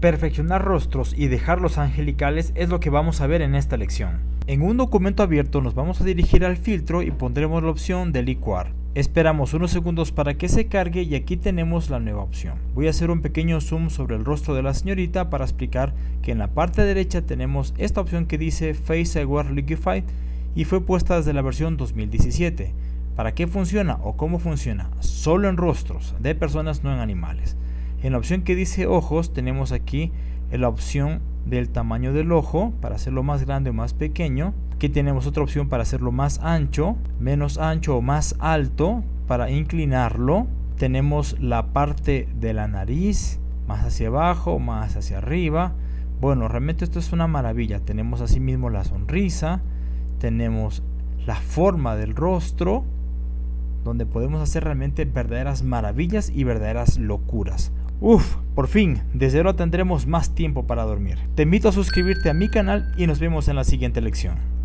Perfeccionar rostros y dejarlos angelicales es lo que vamos a ver en esta lección. En un documento abierto nos vamos a dirigir al filtro y pondremos la opción de licuar. Esperamos unos segundos para que se cargue y aquí tenemos la nueva opción. Voy a hacer un pequeño zoom sobre el rostro de la señorita para explicar que en la parte derecha tenemos esta opción que dice Face Aware Liquify y fue puesta desde la versión 2017. ¿Para qué funciona o cómo funciona? Solo en rostros de personas, no en animales. En la opción que dice ojos tenemos aquí la opción del tamaño del ojo para hacerlo más grande o más pequeño. Aquí tenemos otra opción para hacerlo más ancho, menos ancho o más alto para inclinarlo. Tenemos la parte de la nariz, más hacia abajo, más hacia arriba. Bueno, realmente esto es una maravilla. Tenemos asimismo la sonrisa, tenemos la forma del rostro, donde podemos hacer realmente verdaderas maravillas y verdaderas locuras. Uf, por fin, desde ahora tendremos más tiempo para dormir. Te invito a suscribirte a mi canal y nos vemos en la siguiente lección.